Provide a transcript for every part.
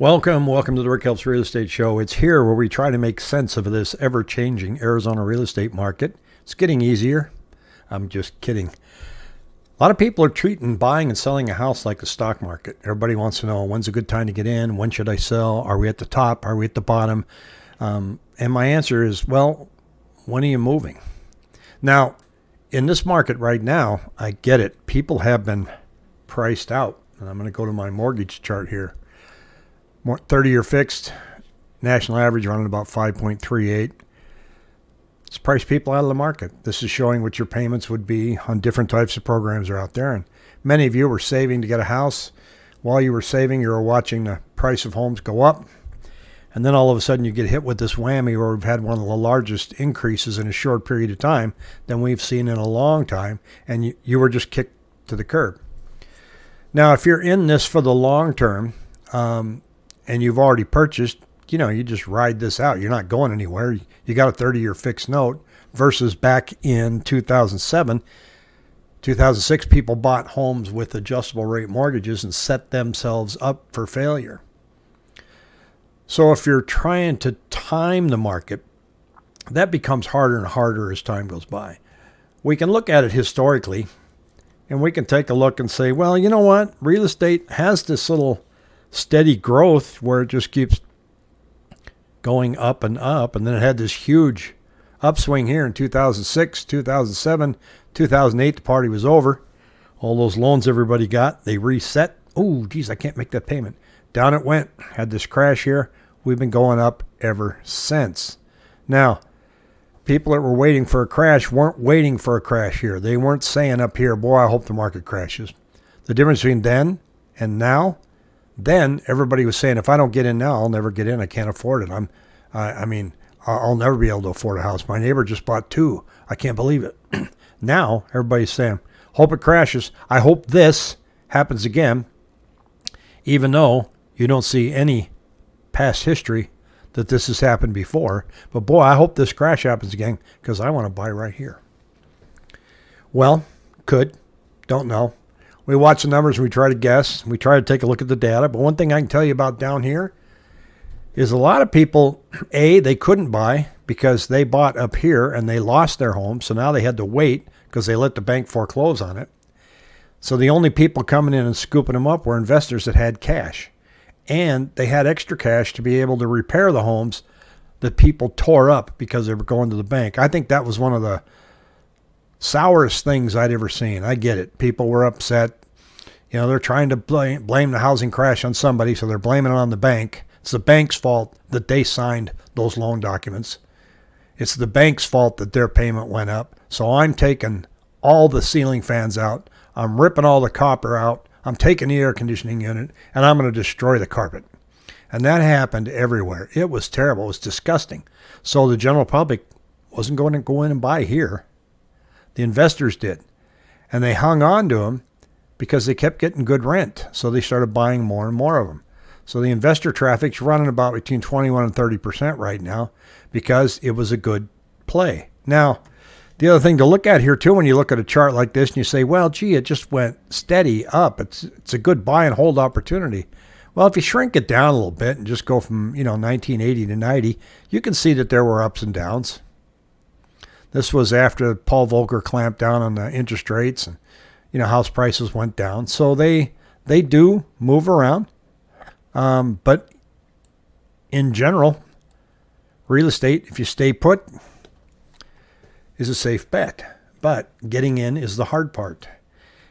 Welcome, welcome to the Rick Helps Real Estate Show. It's here where we try to make sense of this ever changing Arizona real estate market. It's getting easier. I'm just kidding. A lot of people are treating buying and selling a house like a stock market. Everybody wants to know when's a good time to get in? When should I sell? Are we at the top? Are we at the bottom? Um, and my answer is well, when are you moving? Now, in this market right now, I get it. People have been priced out. And I'm going to go to my mortgage chart here. 30 year fixed, national average running about 5.38. It's priced people out of the market. This is showing what your payments would be on different types of programs are out there. And many of you were saving to get a house. While you were saving, you were watching the price of homes go up. And then all of a sudden you get hit with this whammy where we've had one of the largest increases in a short period of time than we've seen in a long time. And you, you were just kicked to the curb. Now, if you're in this for the long term, um, and you've already purchased, you know, you just ride this out. You're not going anywhere. You got a 30 year fixed note versus back in 2007. 2006, people bought homes with adjustable rate mortgages and set themselves up for failure. So, if you're trying to time the market, that becomes harder and harder as time goes by. We can look at it historically and we can take a look and say, well, you know what? Real estate has this little steady growth where it just keeps going up and up. And then it had this huge upswing here in 2006, 2007, 2008. The party was over. All those loans everybody got, they reset. Oh, geez, I can't make that payment. Down it went. Had this crash here. We've been going up ever since. Now, people that were waiting for a crash weren't waiting for a crash here. They weren't saying up here, boy, I hope the market crashes. The difference between then and now then everybody was saying, if I don't get in now, I'll never get in. I can't afford it. I'm, I, I mean, I'll never be able to afford a house. My neighbor just bought two. I can't believe it. now everybody's saying, hope it crashes. I hope this happens again, even though you don't see any past history that this has happened before. But boy, I hope this crash happens again because I want to buy right here. Well, could, don't know. We watch the numbers, we try to guess, we try to take a look at the data. But one thing I can tell you about down here is a lot of people, A, they couldn't buy because they bought up here and they lost their home. So now they had to wait because they let the bank foreclose on it. So the only people coming in and scooping them up were investors that had cash. And they had extra cash to be able to repair the homes that people tore up because they were going to the bank. I think that was one of the sourest things I'd ever seen. I get it. People were upset. You know, they're trying to blame, blame the housing crash on somebody, so they're blaming it on the bank. It's the bank's fault that they signed those loan documents. It's the bank's fault that their payment went up. So I'm taking all the ceiling fans out. I'm ripping all the copper out. I'm taking the air conditioning unit and I'm going to destroy the carpet. And that happened everywhere. It was terrible. It was disgusting. So the general public wasn't going to go in and buy here. The investors did. And they hung on to them because they kept getting good rent. So they started buying more and more of them. So the investor traffic's running about between 21 and 30% right now because it was a good play. Now, the other thing to look at here too, when you look at a chart like this and you say, well, gee, it just went steady up. It's, it's a good buy and hold opportunity. Well, if you shrink it down a little bit and just go from, you know, 1980 to 90, you can see that there were ups and downs. This was after Paul Volcker clamped down on the interest rates and you know house prices went down. So they they do move around, um, but in general, real estate, if you stay put, is a safe bet. But getting in is the hard part.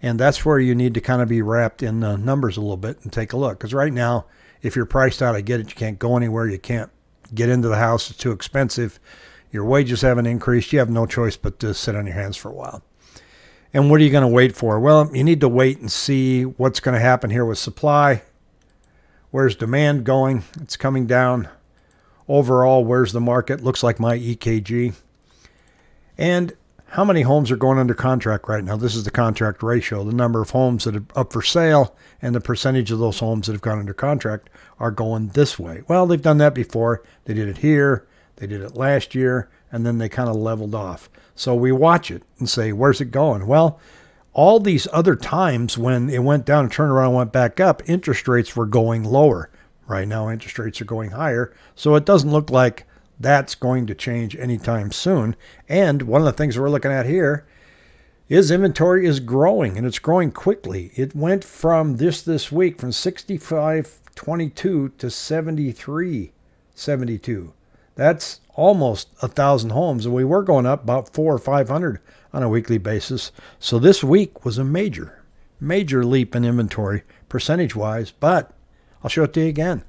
And that's where you need to kind of be wrapped in the numbers a little bit and take a look. Because right now, if you're priced out, I get it. You can't go anywhere. You can't get into the house. It's too expensive. Your wages haven't increased. You have no choice but to sit on your hands for a while. And what are you going to wait for? Well, you need to wait and see what's going to happen here with supply. Where's demand going? It's coming down. Overall, where's the market? Looks like my EKG. And how many homes are going under contract right now? This is the contract ratio, the number of homes that are up for sale and the percentage of those homes that have gone under contract are going this way. Well, they've done that before. They did it here. They did it last year, and then they kind of leveled off. So we watch it and say, where's it going? Well, all these other times when it went down and turned around and went back up, interest rates were going lower. Right now, interest rates are going higher, so it doesn't look like that's going to change anytime soon. And one of the things we're looking at here is inventory is growing and it's growing quickly. It went from this this week from 6522 to 7372. That's almost a thousand homes, and we were going up about four or five hundred on a weekly basis. So this week was a major, major leap in inventory percentage wise. But I'll show it to you again.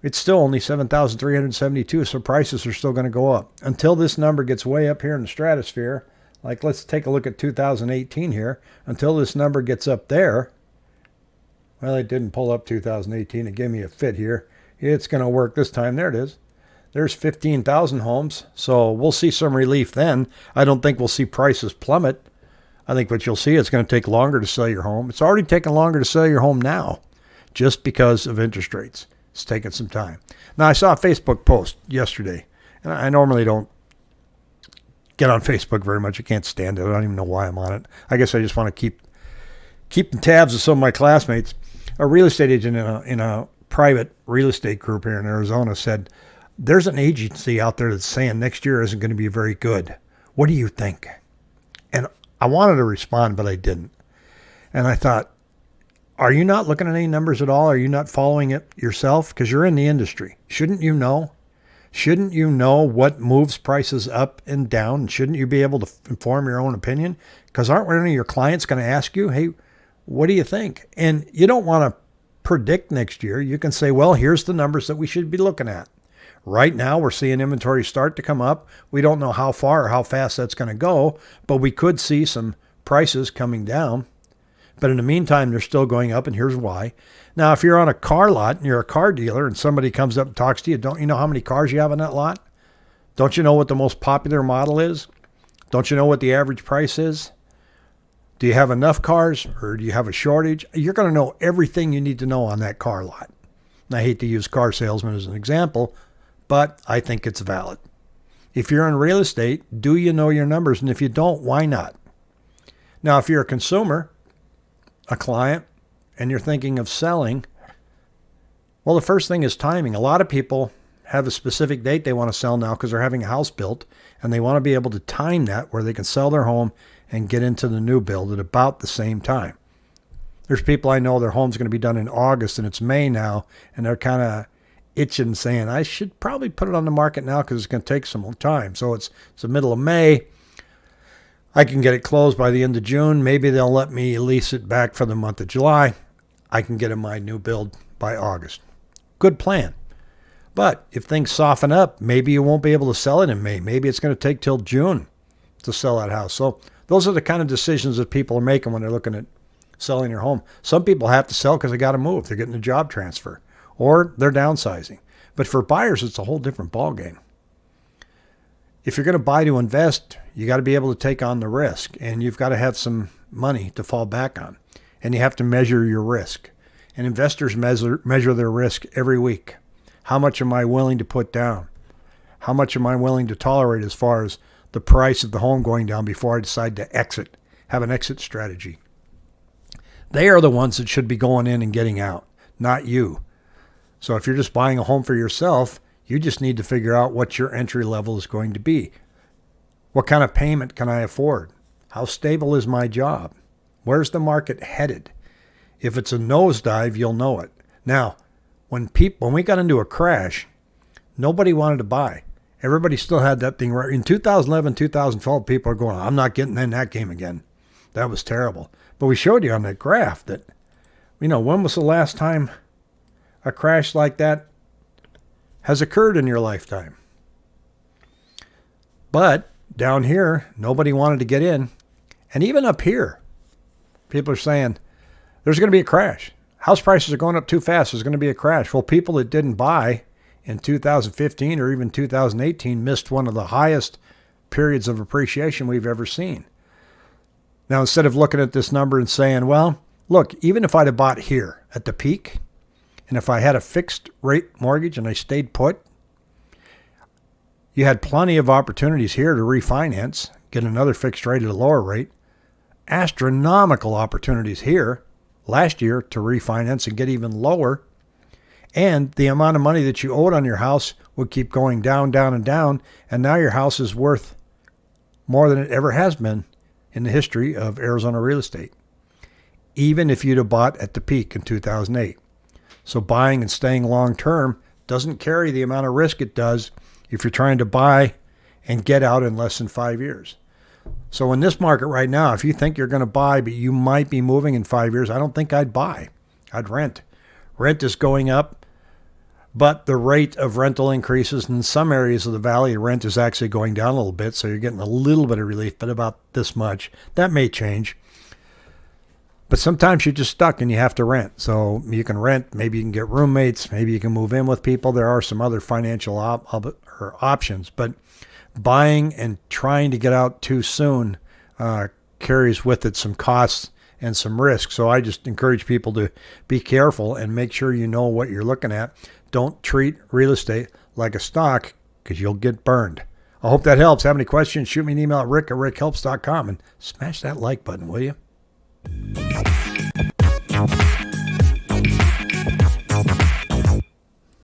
It's still only 7,372, so prices are still going to go up until this number gets way up here in the stratosphere. Like, let's take a look at 2018 here. Until this number gets up there, well, it didn't pull up 2018. It gave me a fit here. It's going to work this time. There it is. There's 15,000 homes, so we'll see some relief then. I don't think we'll see prices plummet. I think what you'll see, it's going to take longer to sell your home. It's already taking longer to sell your home now just because of interest rates. It's taking some time. Now, I saw a Facebook post yesterday, and I normally don't get on Facebook very much. I can't stand it. I don't even know why I'm on it. I guess I just want to keep keeping tabs of some of my classmates. A real estate agent in a, in a private real estate group here in Arizona said, There's an agency out there that's saying next year isn't going to be very good. What do you think? And I wanted to respond, but I didn't. And I thought, are you not looking at any numbers at all? Are you not following it yourself? Because you're in the industry. Shouldn't you know? Shouldn't you know what moves prices up and down? Shouldn't you be able to inform your own opinion? Because aren't any of your clients going to ask you, hey, what do you think? And you don't want to predict next year. You can say, well, here's the numbers that we should be looking at. Right now, we're seeing inventory start to come up. We don't know how far or how fast that's going to go, but we could see some prices coming down. But in the meantime, they're still going up, and here's why. Now, if you're on a car lot and you're a car dealer and somebody comes up and talks to you, don't you know how many cars you have on that lot? Don't you know what the most popular model is? Don't you know what the average price is? Do you have enough cars or do you have a shortage? You're going to know everything you need to know on that car lot. And I hate to use car salesman as an example, but I think it's valid. If you're in real estate, do you know your numbers? And if you don't, why not? Now, if you're a consumer, a client and you're thinking of selling, well, the first thing is timing. A lot of people have a specific date they want to sell now because they're having a house built and they want to be able to time that where they can sell their home and get into the new build at about the same time. There's people I know their home's going to be done in August and it's May now and they're kind of itching saying I should probably put it on the market now because it's going to take some time. So it's it's the middle of May. I can get it closed by the end of June. Maybe they'll let me lease it back for the month of July. I can get in my new build by August. Good plan. But if things soften up, maybe you won't be able to sell it in May. Maybe it's going to take till June to sell that house. So those are the kind of decisions that people are making when they're looking at selling their home. Some people have to sell because they got to move. They're getting a job transfer or they're downsizing. But for buyers, it's a whole different ballgame if you're going to buy to invest, you got to be able to take on the risk and you've got to have some money to fall back on. And you have to measure your risk. And investors measure, measure their risk every week. How much am I willing to put down? How much am I willing to tolerate as far as the price of the home going down before I decide to exit, have an exit strategy? They are the ones that should be going in and getting out, not you. So if you're just buying a home for yourself, you just need to figure out what your entry level is going to be. What kind of payment can I afford? How stable is my job? Where's the market headed? If it's a nosedive, you'll know it. Now, when people when we got into a crash, nobody wanted to buy. Everybody still had that thing right. In 2011, 2012, people are going, I'm not getting in that game again. That was terrible. But we showed you on that graph that, you know, when was the last time a crash like that has occurred in your lifetime. But down here, nobody wanted to get in. And even up here, people are saying there's going to be a crash. House prices are going up too fast. There's going to be a crash. Well, people that didn't buy in 2015 or even 2018 missed one of the highest periods of appreciation we've ever seen. Now, instead of looking at this number and saying, well, look, even if I'd have bought here at the peak, and if I had a fixed rate mortgage and I stayed put, you had plenty of opportunities here to refinance, get another fixed rate at a lower rate. Astronomical opportunities here last year to refinance and get even lower. And the amount of money that you owed on your house would keep going down, down, and down. And now your house is worth more than it ever has been in the history of Arizona real estate, even if you'd have bought at the peak in 2008. So buying and staying long term doesn't carry the amount of risk it does if you're trying to buy and get out in less than five years. So in this market right now, if you think you're going to buy, but you might be moving in five years, I don't think I'd buy. I'd rent. Rent is going up, but the rate of rental increases in some areas of the valley, rent is actually going down a little bit. So you're getting a little bit of relief, but about this much. That may change. But sometimes you're just stuck and you have to rent. So you can rent. Maybe you can get roommates. Maybe you can move in with people. There are some other financial op- or options. But buying and trying to get out too soon uh, carries with it some costs and some risk. So I just encourage people to be careful and make sure you know what you're looking at. Don't treat real estate like a stock because you'll get burned. I hope that helps. Have any questions? Shoot me an email at rick at rickhelps.com and smash that like button, will you? Música